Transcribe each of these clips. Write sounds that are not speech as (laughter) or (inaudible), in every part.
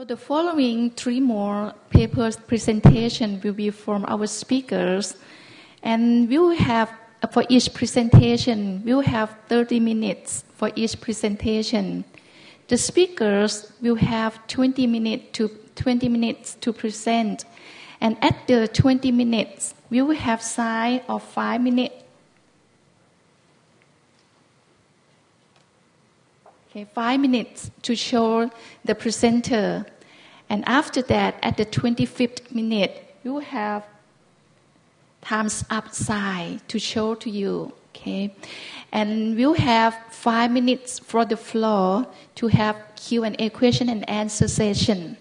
So the following three more papers presentation will be from our speakers, and we will have for each presentation we will have 30 minutes for each presentation. The speakers will have 20 minutes to 20 minutes to present, and at the 20 minutes we will have side of five minutes. Okay, five minutes to show the presenter. And after that, at the 25th minute, you have times up side to show to you. Okay, and we'll have five minutes for the floor to have Q and A question and answer session.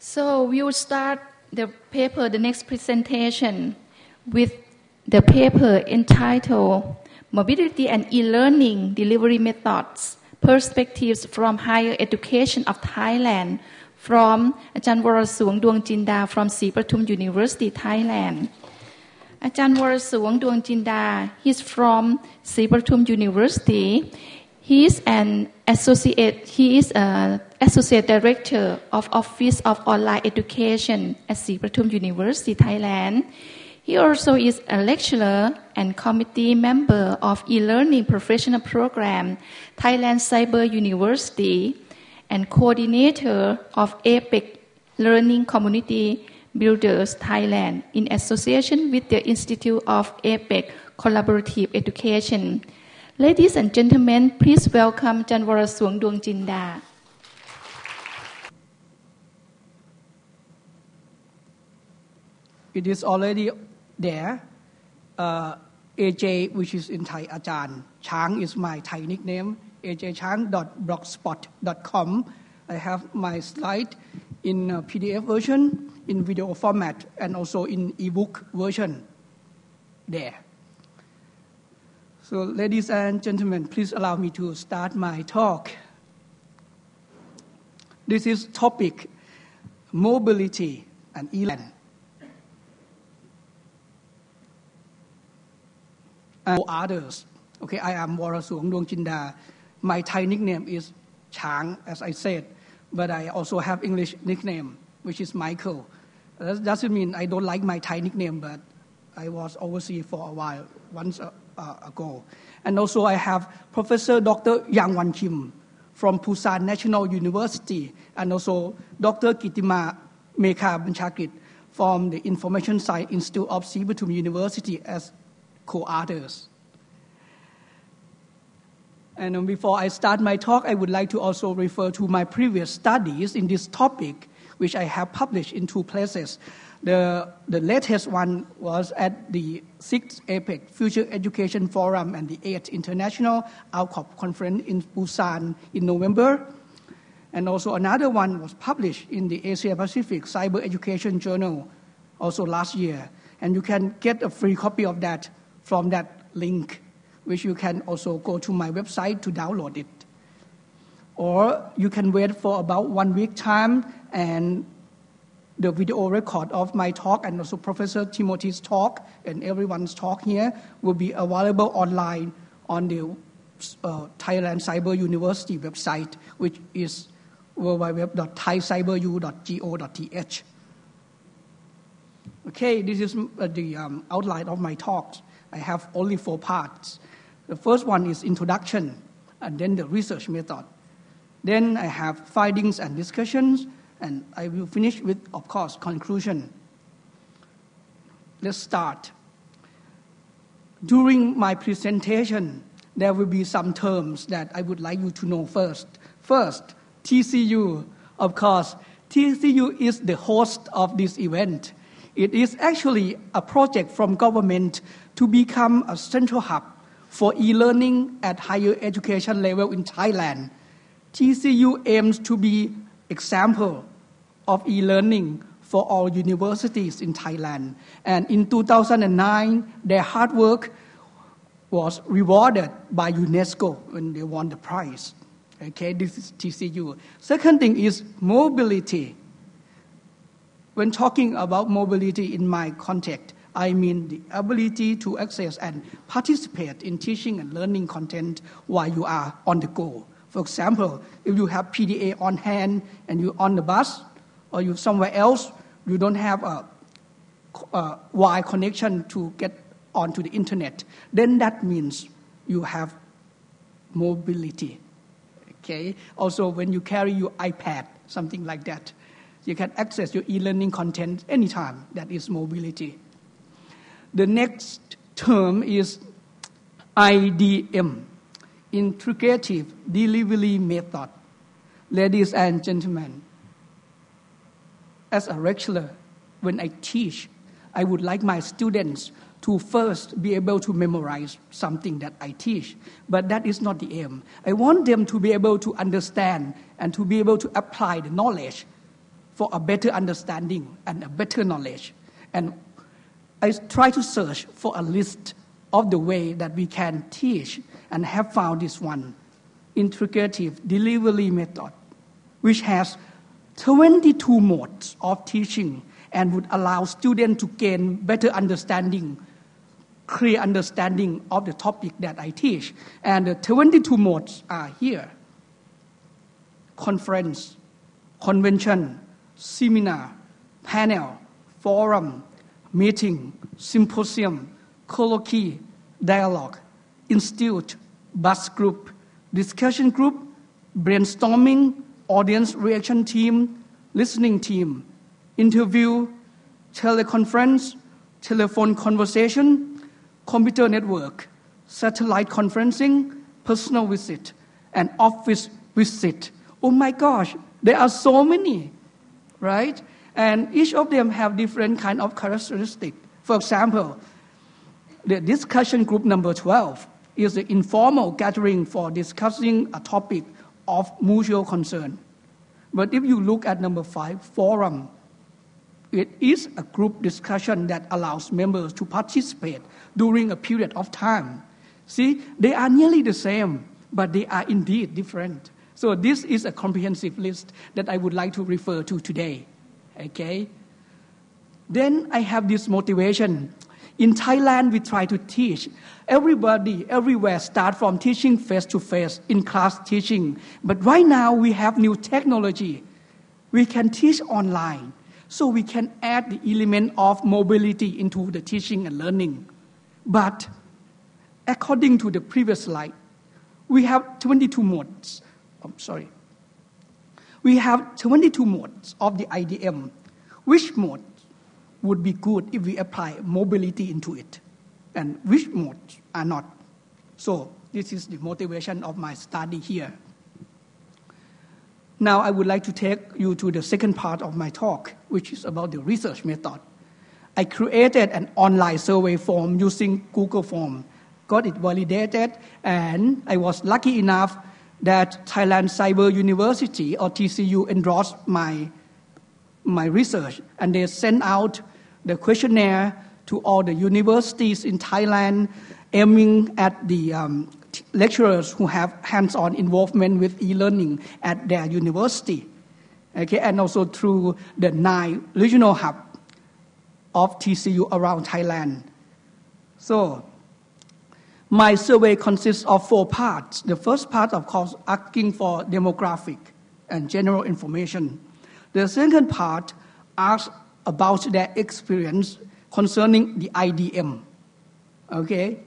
So we will start the paper, the next presentation, with the paper entitled Mobility and E-Learning Delivery Methods, perspectives from higher education of Thailand from Ajahn Warasung Duong Jinda from Sri University, Thailand. Ajahn Warasung Duong Jinda, he's from Sri University. He's an associate, he is an associate director of Office of Online Education at Sri University, Thailand he also is a lecturer and committee member of e-learning professional program Thailand Cyber University and coordinator of APEC Learning Community Builders Thailand in association with the Institute of APEC Collaborative Education. Ladies and gentlemen, please welcome Janwara Suang Duang Jinda. It is already there. Uh, AJ, which is in Thai, Ajahn. Chang is my Thai nickname. ajchang.blogspot.com. I have my slide in PDF version, in video format, and also in ebook version there. So, ladies and gentlemen, please allow me to start my talk. This is topic mobility and e-learning. And others. Okay, I am Warasuang Duang Jinda. My Thai nickname is Chang, as I said, but I also have English nickname, which is Michael. That doesn't mean I don't like my Thai nickname, but I was overseas for a while, once uh, uh, ago. And also I have Professor Dr. Yang Wan Kim from Busan National University, and also Dr. Kitima Mekha Banchakit from the Information Science Institute of Sripatum University as co-authors. And before I start my talk, I would like to also refer to my previous studies in this topic, which I have published in two places. The, the latest one was at the 6th APEC Future Education Forum and the 8th International ALCoB Conference in Busan in November. And also another one was published in the Asia Pacific Cyber Education Journal also last year. And you can get a free copy of that from that link which you can also go to my website to download it. Or you can wait for about one week time and the video record of my talk and also Professor Timothy's talk and everyone's talk here will be available online on the uh, Thailand Cyber University website, which is www.thaicyberu.go.th. Okay, this is uh, the um, outline of my talk. I have only four parts. The first one is introduction, and then the research method. Then I have findings and discussions, and I will finish with, of course, conclusion. Let's start. During my presentation, there will be some terms that I would like you to know first. First, TCU. Of course, TCU is the host of this event. It is actually a project from government to become a central hub for e-learning at higher education level in Thailand. TCU aims to be example of e-learning for all universities in Thailand. And in 2009, their hard work was rewarded by UNESCO when they won the prize. Okay, this is TCU. Second thing is mobility. When talking about mobility in my context, I mean the ability to access and participate in teaching and learning content while you are on the go. For example, if you have PDA on hand and you're on the bus or you're somewhere else, you don't have a, a Wi connection to get onto the internet, then that means you have mobility. Okay. Also, when you carry your iPad, something like that, you can access your e-learning content anytime. That is mobility. The next term is IDM, Integrative Delivery Method. Ladies and gentlemen, as a lecturer, when I teach, I would like my students to first be able to memorize something that I teach. But that is not the aim. I want them to be able to understand and to be able to apply the knowledge for a better understanding and a better knowledge. And I try to search for a list of the way that we can teach and have found this one integrative delivery method, which has 22 modes of teaching and would allow students to gain better understanding clear understanding of the topic that I teach. And the 22 modes are here conference, convention, seminar, panel, forum, meeting, symposium, colloquy, dialogue, institute, buzz group, discussion group, brainstorming, audience reaction team, listening team, interview, teleconference, telephone conversation, computer network, satellite conferencing, personal visit, and office visit. Oh my gosh, there are so many, right? And each of them have different kind of characteristic. For example, the discussion group number 12 is the informal gathering for discussing a topic of mutual concern. But if you look at number five, forum, it is a group discussion that allows members to participate during a period of time. See, they are nearly the same, but they are indeed different. So this is a comprehensive list that I would like to refer to today. Okay? Then I have this motivation. In Thailand, we try to teach. Everybody, everywhere, start from teaching face to face, in class teaching. But right now, we have new technology. We can teach online. So we can add the element of mobility into the teaching and learning. But according to the previous slide, we have 22 modes. I'm sorry. We have 22 modes of the IDM. Which mode would be good if we apply mobility into it? And which modes are not? So this is the motivation of my study here. Now I would like to take you to the second part of my talk, which is about the research method. I created an online survey form using Google Form, got it validated, and I was lucky enough that Thailand Cyber University or TCU endorsed my, my research, and they sent out the questionnaire to all the universities in Thailand, aiming at the um, lecturers who have hands-on involvement with e-learning at their university. Okay, and also through the nine regional hub of TCU around Thailand. So, my survey consists of four parts. The first part, of course, asking for demographic and general information. The second part asks about their experience concerning the IDM. Okay,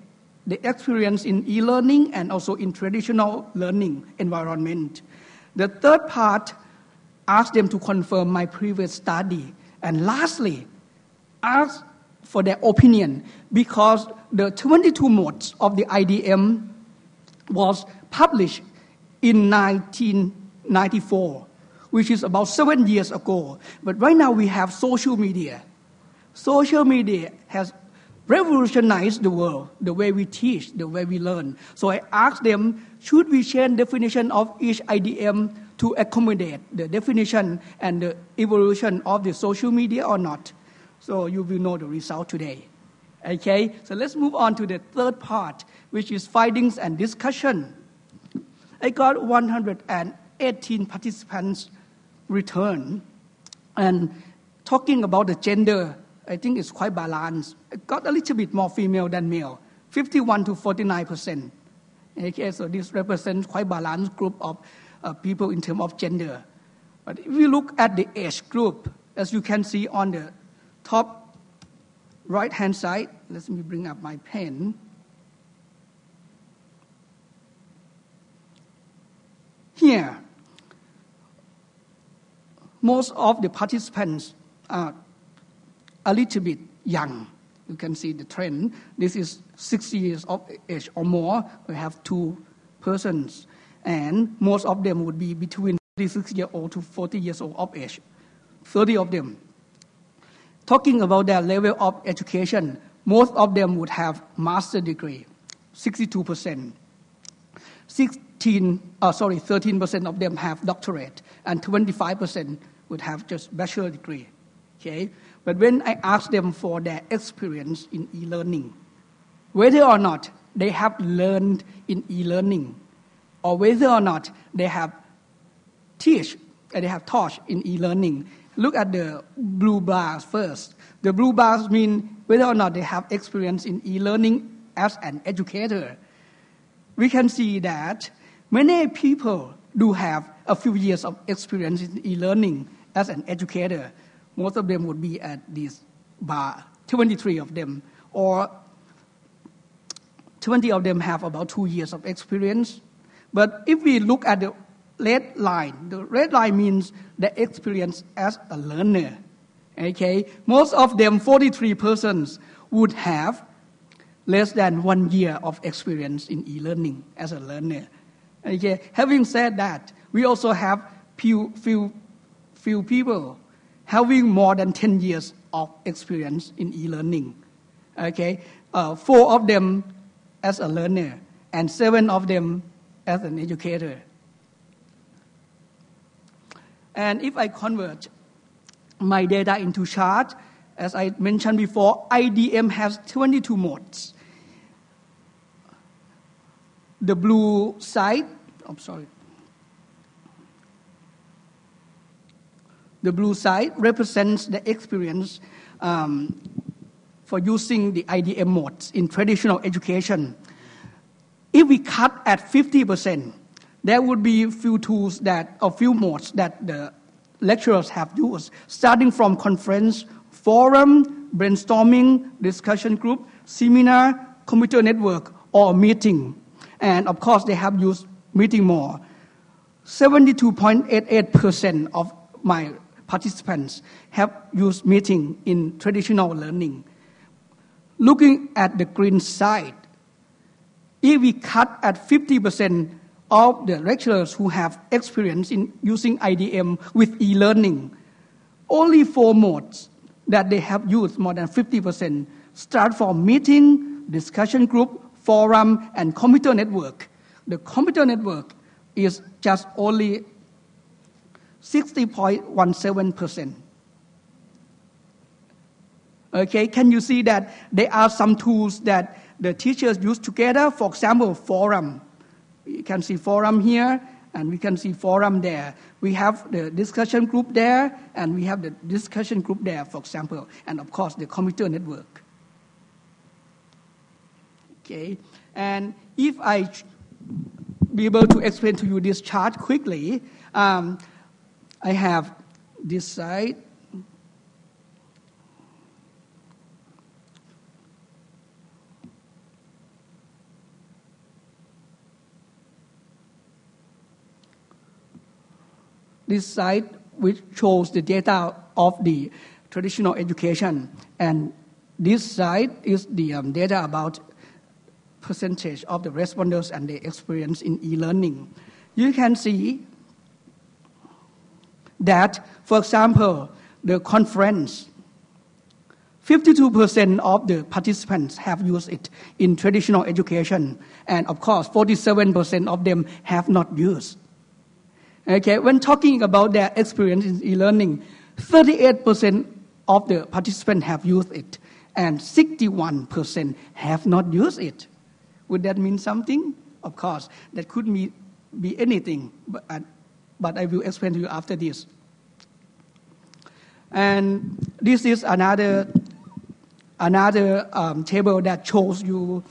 the experience in e-learning and also in traditional learning environment. The third part asks them to confirm my previous study. And lastly, ask for their opinion because the 22 modes of the IDM was published in 1994, which is about seven years ago. But right now we have social media. Social media has revolutionized the world, the way we teach, the way we learn. So I asked them, should we change definition of each IDM to accommodate the definition and the evolution of the social media or not? So you will know the result today. Okay, so let's move on to the third part, which is findings and discussion. I got 118 participants return and talking about the gender I think it's quite balanced. It got a little bit more female than male, 51 to 49 percent. Okay, so this represents quite balanced group of uh, people in terms of gender. But if you look at the age group, as you can see on the top right hand side, let me bring up my pen. Here, most of the participants are a little bit young. You can see the trend. This is 60 years of age or more. We have two persons, and most of them would be between 36 years old to 40 years old of age. 30 of them. Talking about their level of education, most of them would have master degree, 62 percent. 16, uh, sorry, 13% of them have doctorate, and 25% would have just bachelor degree. Okay? But when I ask them for their experience in e-learning, whether or not they have learned in e-learning, or whether or not they have teach, and they have taught in e-learning, look at the blue bars first. The blue bars mean whether or not they have experience in e-learning as an educator we can see that many people do have a few years of experience in e-learning as an educator. Most of them would be at this bar, 23 of them, or 20 of them have about two years of experience. But if we look at the red line, the red line means the experience as a learner. Okay, most of them, 43 persons, would have less than one year of experience in e-learning as a learner. Okay. Having said that, we also have few, few, few people having more than 10 years of experience in e-learning. Okay. Uh, four of them as a learner and seven of them as an educator. And if I convert my data into chart, as I mentioned before, IDM has 22 modes the blue side, I'm sorry. The blue side represents the experience um, for using the IDM modes in traditional education. If we cut at 50%, there would be a few tools that, a few modes that the lecturers have used, starting from conference, forum, brainstorming, discussion group, seminar, computer network, or meeting. And of course, they have used meeting more. 72.88% of my participants have used meeting in traditional learning. Looking at the green side, if we cut at 50% of the lecturers who have experience in using IDM with e-learning, only four modes that they have used more than 50% start from meeting, discussion group, forum, and computer network. The computer network is just only 60.17%. Okay, can you see that there are some tools that the teachers use together? For example, forum. You can see forum here, and we can see forum there. We have the discussion group there, and we have the discussion group there, for example, and of course the computer network. Okay, and if I be able to explain to you this chart quickly, um, I have this side. This side which shows the data of the traditional education, and this side is the um, data about percentage of the respondents and their experience in e-learning. You can see that, for example, the conference, 52% of the participants have used it in traditional education, and of course, 47% of them have not used. Okay, when talking about their experience in e-learning, 38% of the participants have used it, and 61% have not used it. Would that mean something? Of course, that could be, be anything, but, uh, but I will explain to you after this. And this is another, another um, table that shows you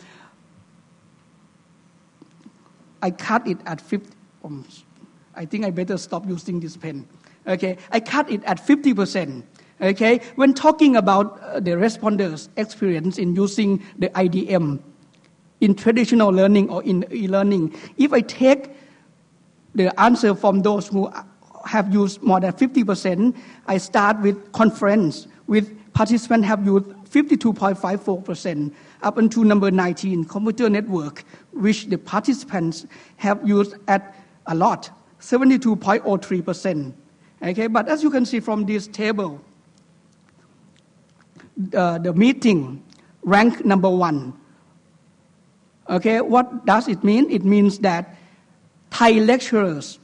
I cut it at 50. Um, I think I better stop using this pen. Okay, I cut it at 50%. Okay, when talking about uh, the responders' experience in using the IDM in traditional learning or in e-learning, if I take the answer from those who have used more than 50%, I start with conference, with participants have used 52.54%, up until number 19, computer network, which the participants have used at a lot, 72.03%. Okay, but as you can see from this table, uh, the meeting ranked number one. Okay, what does it mean? It means that Thai lecturers,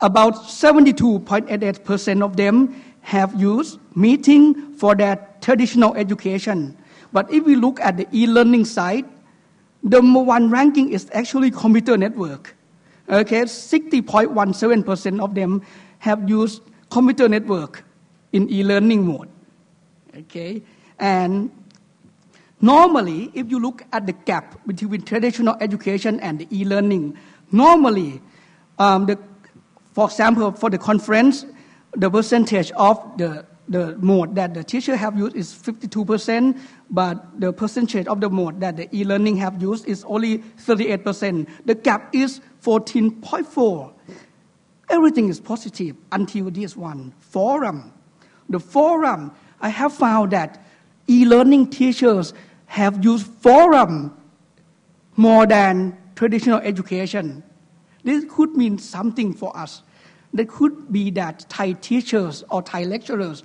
about 72.88% of them have used meeting for their traditional education. But if we look at the e-learning side, the number one ranking is actually computer network. Okay, 60.17% of them have used computer network in e-learning mode. Okay, and normally, if you look at the gap between traditional education and the e-learning, normally, um, the, for example, for the conference, the percentage of the the mode that the teacher have used is 52%, but the percentage of the mode that the e-learning have used is only 38%. The gap is 14.4. Everything is positive until this one, forum. The forum, I have found that e-learning teachers have used forum more than traditional education. This could mean something for us. That could be that Thai teachers or Thai lecturers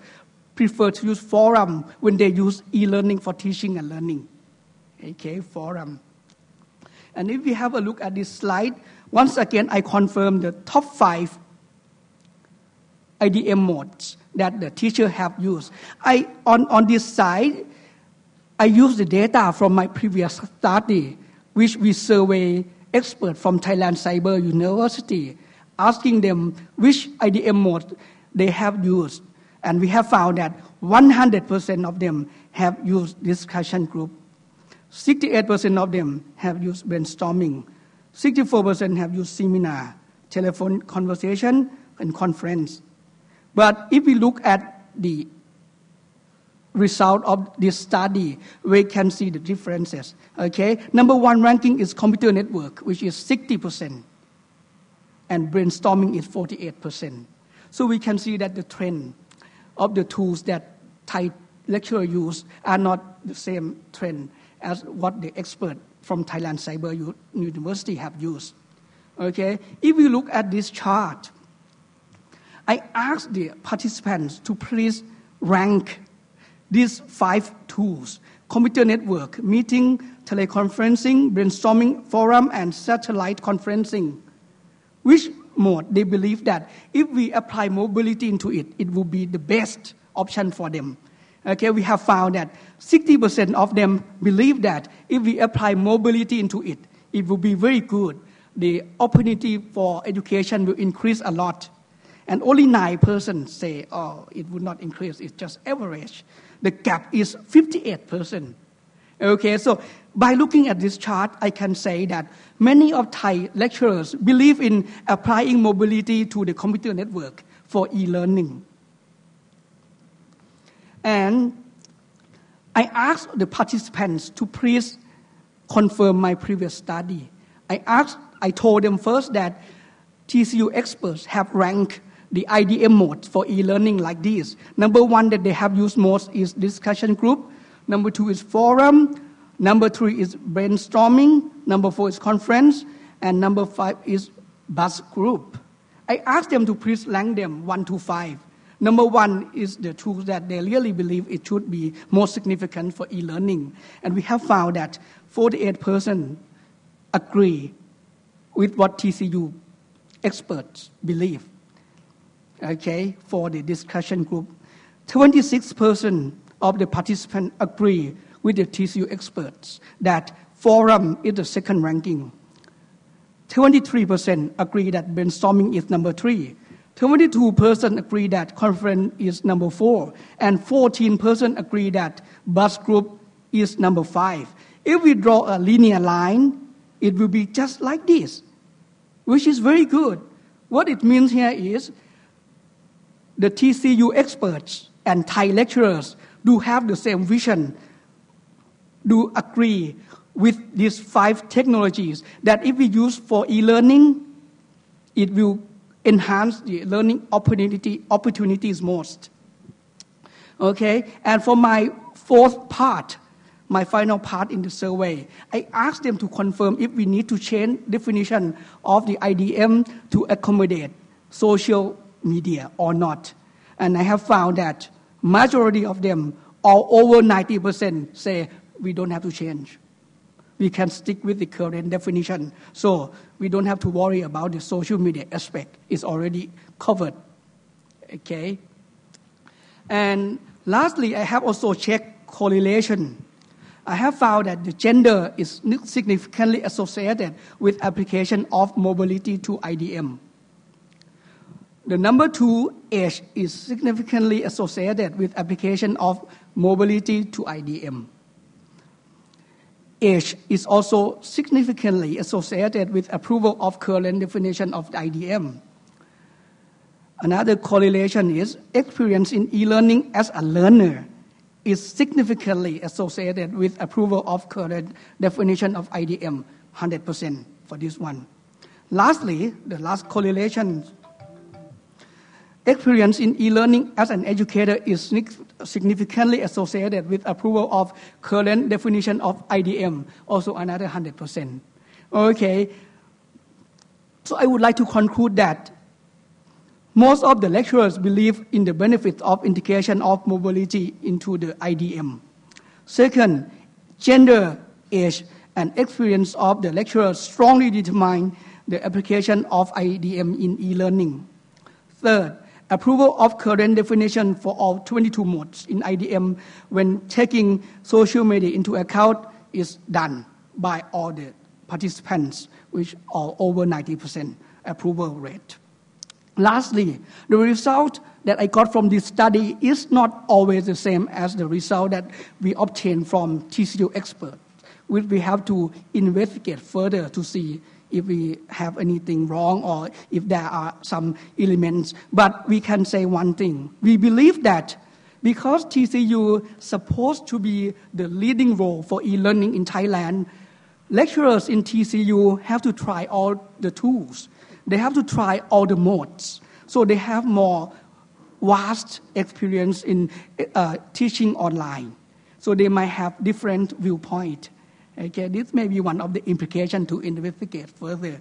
prefer to use forum when they use e-learning for teaching and learning. Okay, forum. And if we have a look at this slide, once again I confirm the top five IDM modes that the teacher have used. I on, on this side, I use the data from my previous study, which we survey experts from Thailand Cyber University asking them which IDM mode they have used. And we have found that 100% of them have used discussion group. 68% of them have used brainstorming. 64% have used seminar, telephone conversation, and conference. But if we look at the result of this study, we can see the differences. Okay, number one ranking is computer network, which is 60% and brainstorming is 48%. So we can see that the trend of the tools that Thai lecturer use are not the same trend as what the expert from Thailand Cyber University have used. Okay, if we look at this chart, I asked the participants to please rank these five tools computer network, meeting, teleconferencing, brainstorming, forum, and satellite conferencing which mode they believe that if we apply mobility into it, it will be the best option for them. Okay, we have found that 60% of them believe that if we apply mobility into it, it will be very good. The opportunity for education will increase a lot. And only 9% say, oh, it would not increase, it's just average. The gap is 58%. Okay, so by looking at this chart, I can say that many of Thai lecturers believe in applying mobility to the computer network for e-learning. And I asked the participants to please confirm my previous study. I asked, I told them first that TCU experts have ranked the IDM modes for e-learning like this. Number one that they have used most is discussion group. Number two is forum. Number three is brainstorming. Number four is conference. And number five is buzz group. I asked them to please rank them one to five. Number one is the tools that they really believe it should be more significant for e-learning. And we have found that 48% agree with what TCU experts believe. Okay, for the discussion group. 26% of the participants agree with the TCU experts that forum is the second ranking. 23% agree that brainstorming is number three. 22% agree that conference is number four. And 14% agree that buzz group is number five. If we draw a linear line, it will be just like this, which is very good. What it means here is the TCU experts and Thai lecturers do have the same vision, do agree with these five technologies that if we use for e-learning, it will enhance the learning opportunity, opportunities most. Okay, and for my fourth part, my final part in the survey, I asked them to confirm if we need to change definition of the IDM to accommodate social media or not. And I have found that majority of them, or over 90%, say we don't have to change. We can stick with the current definition. So we don't have to worry about the social media aspect. It's already covered. Okay? And lastly, I have also checked correlation I have found that the gender is significantly associated with application of mobility to IDM. The number two, age, is significantly associated with application of mobility to IDM. Age is also significantly associated with approval of current definition of IDM. Another correlation is experience in e-learning as a learner is significantly associated with approval of current definition of IDM, 100% for this one. Lastly, the last correlation experience in e-learning as an educator is significantly associated with approval of current definition of IDM, also another 100%. Okay, so I would like to conclude that most of the lecturers believe in the benefits of integration of mobility into the IDM. Second, gender, age, and experience of the lecturers strongly determine the application of IDM in e-learning. Third, approval of current definition for all 22 modes in IDM when taking social media into account is done by all the participants, which are over 90% approval rate. Lastly, the result that I got from this study is not always the same as the result that we obtained from TCU experts. We we have to investigate further to see if we have anything wrong or if there are some elements. But we can say one thing. We believe that because TCU supposed to be the leading role for e-learning in Thailand, lecturers in TCU have to try all the tools they have to try all the modes. So they have more vast experience in uh, teaching online. So they might have different viewpoint. Okay, this may be one of the implications to investigate further.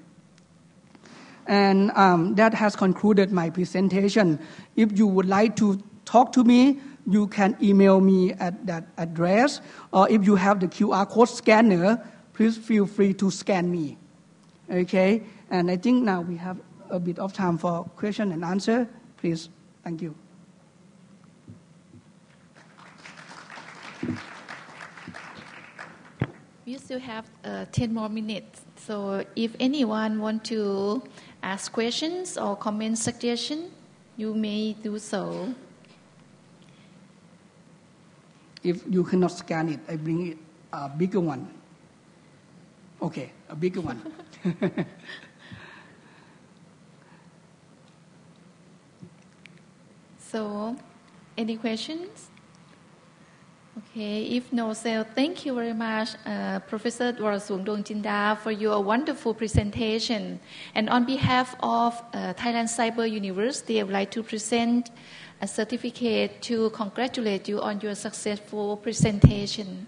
And um, that has concluded my presentation. If you would like to talk to me, you can email me at that address. Or if you have the QR code scanner, please feel free to scan me. Okay? And I think now we have a bit of time for question and answer. Please, thank you. We still have uh, 10 more minutes. So if anyone want to ask questions or comment suggestion, you may do so. If you cannot scan it, I bring it a bigger one. Okay, a bigger one. (laughs) So, any questions? Okay, if no, so thank you very much, uh, Professor Warasung Dongchinda, for your wonderful presentation. And on behalf of uh, Thailand Cyber University, I would like to present a certificate to congratulate you on your successful presentation.